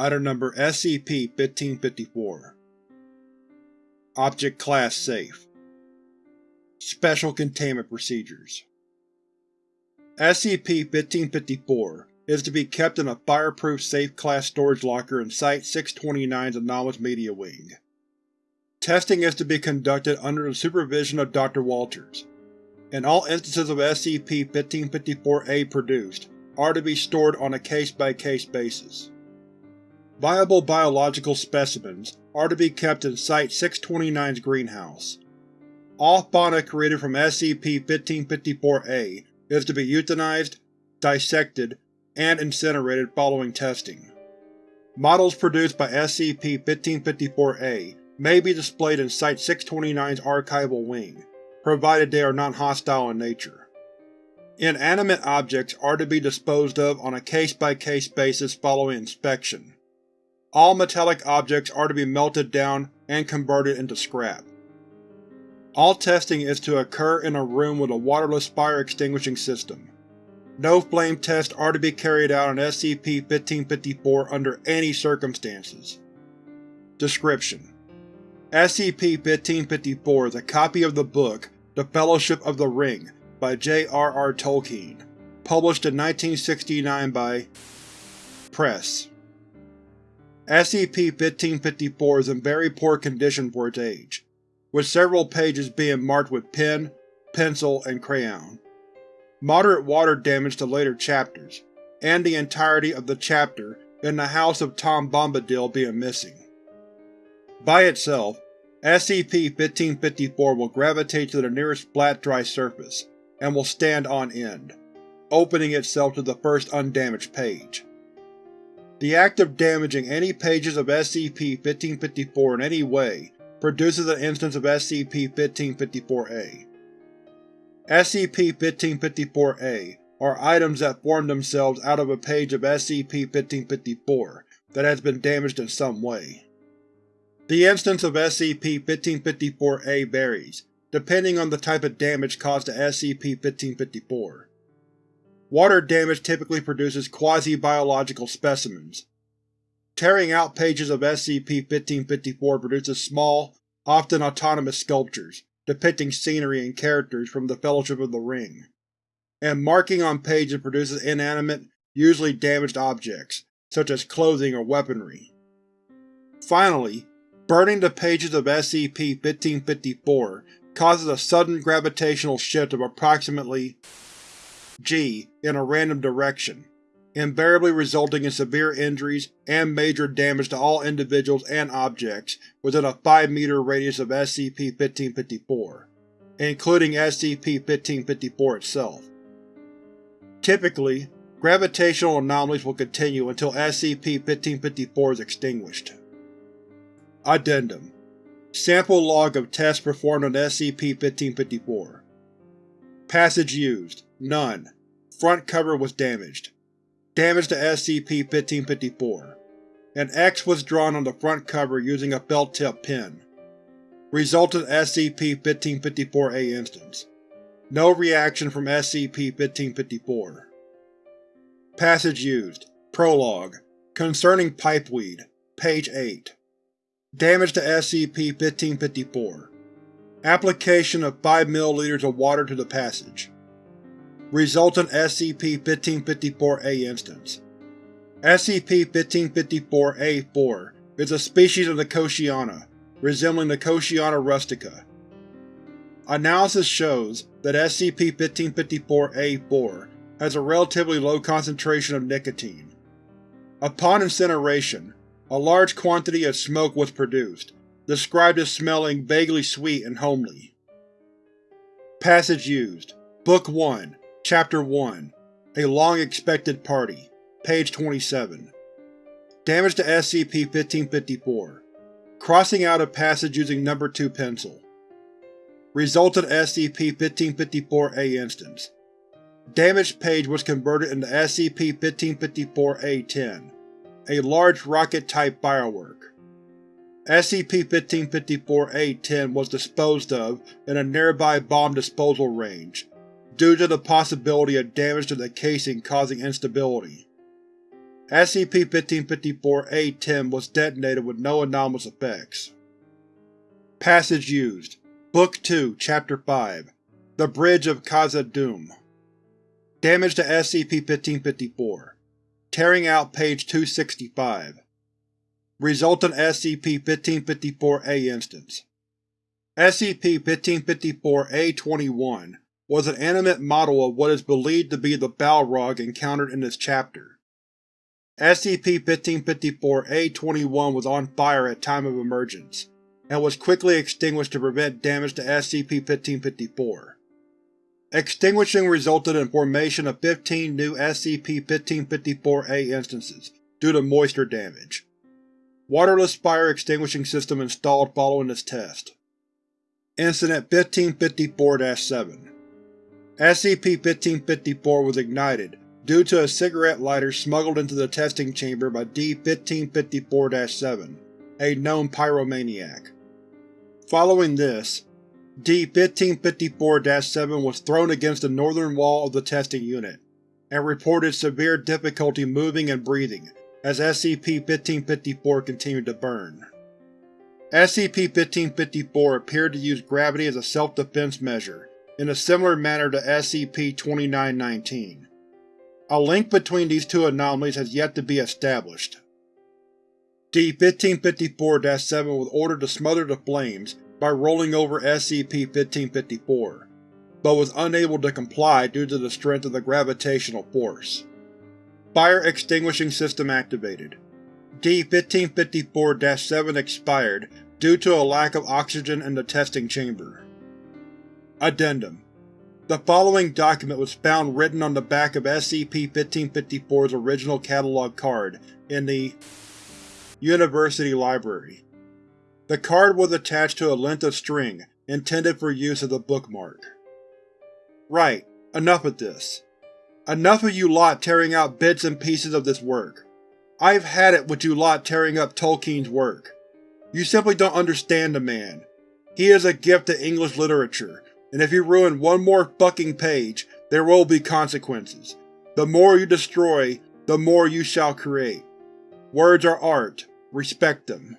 Item Number SCP-1554 Object Class Safe Special Containment Procedures SCP-1554 is to be kept in a fireproof safe class storage locker in Site-629's Anomalous Media Wing. Testing is to be conducted under the supervision of Dr. Walters, and all instances of SCP-1554-A produced are to be stored on a case-by-case -case basis. Viable biological specimens are to be kept in Site-629's greenhouse. All fauna created from SCP-1554-A is to be euthanized, dissected, and incinerated following testing. Models produced by SCP-1554-A may be displayed in Site-629's archival wing, provided they are non-hostile in nature. Inanimate objects are to be disposed of on a case-by-case -case basis following inspection. All metallic objects are to be melted down and converted into scrap. All testing is to occur in a room with a waterless fire extinguishing system. No flame tests are to be carried out on SCP-1554 under any circumstances. Description: SCP-1554 is a copy of the book The Fellowship of the Ring by J.R.R. Tolkien, published in 1969 by Press. SCP-1554 is in very poor condition for its age, with several pages being marked with pen, pencil, and crayon. Moderate water damage to later chapters, and the entirety of the chapter in the House of Tom Bombadil being missing. By itself, SCP-1554 will gravitate to the nearest flat dry surface, and will stand on end, opening itself to the first undamaged page. The act of damaging any pages of SCP-1554 in any way produces an instance of SCP-1554-A. SCP-1554-A are items that form themselves out of a page of SCP-1554 that has been damaged in some way. The instance of SCP-1554-A varies, depending on the type of damage caused to SCP-1554. Water damage typically produces quasi-biological specimens. Tearing out pages of SCP-1554 produces small, often autonomous sculptures, depicting scenery and characters from the Fellowship of the Ring. And marking on pages produces inanimate, usually damaged objects, such as clothing or weaponry. Finally, burning the pages of SCP-1554 causes a sudden gravitational shift of approximately g in a random direction, invariably resulting in severe injuries and major damage to all individuals and objects within a 5-meter radius of SCP-1554, including SCP-1554 itself. Typically, gravitational anomalies will continue until SCP-1554 is extinguished. Addendum Sample log of tests performed on SCP-1554 Passage used None. Front cover was damaged. Damage to SCP-1554. An X was drawn on the front cover using a felt-tip pen. Resulted SCP-1554-A instance. No reaction from SCP-1554. Passage used Prologue Concerning Pipeweed Page 8 Damage to SCP-1554 Application of 5 ml of water to the passage Resultant SCP-1554-A instance SCP-1554-A-4 is a species of Nicotiana, resembling Nicotiana rustica. Analysis shows that SCP-1554-A-4 has a relatively low concentration of nicotine. Upon incineration, a large quantity of smoke was produced, described as smelling vaguely sweet and homely. Passage used. Book 1 Chapter 1 A Long-Expected Party Page 27 Damage to SCP-1554 Crossing out a passage using Number 2 pencil. Resultant SCP-1554-A instance. Damaged page was converted into SCP-1554-A-10, a large rocket-type firework. SCP-1554-A-10 was disposed of in a nearby bomb disposal range, due to the possibility of damage to the casing causing instability. SCP-1554-A-10 was detonated with no anomalous effects. Passage used. Book 2, Chapter 5 The Bridge of Khazad-dûm Damage to SCP-1554 Tearing out page 265 Resultant SCP-1554-A instance SCP-1554-A21 was an animate model of what is believed to be the Balrog encountered in this chapter. SCP-1554-A21 was on fire at time of emergence, and was quickly extinguished to prevent damage to SCP-1554. Extinguishing resulted in formation of 15 new SCP-1554-A instances due to moisture damage. Waterless fire extinguishing system installed following this test. Incident 1554-7 SCP-1554 was ignited due to a cigarette lighter smuggled into the testing chamber by D-1554-7, a known pyromaniac. Following this, D-1554-7 was thrown against the northern wall of the testing unit, and reported severe difficulty moving and breathing as SCP-1554 continued to burn. SCP-1554 appeared to use gravity as a self-defense measure, in a similar manner to SCP-2919. A link between these two anomalies has yet to be established. D-1554-7 was ordered to smother the flames by rolling over SCP-1554, but was unable to comply due to the strength of the gravitational force. Fire Extinguishing System activated. D-1554-7 expired due to a lack of oxygen in the testing chamber. Addendum the following document was found written on the back of SCP-1554's original catalog card in the University Library. The card was attached to a length of string, intended for use as a bookmark. Right, enough of this. Enough of you lot tearing out bits and pieces of this work. I've had it with you lot tearing up Tolkien's work. You simply don't understand the man. He is a gift to English literature, and if you ruin one more fucking page, there will be consequences. The more you destroy, the more you shall create. Words are art. Respect them.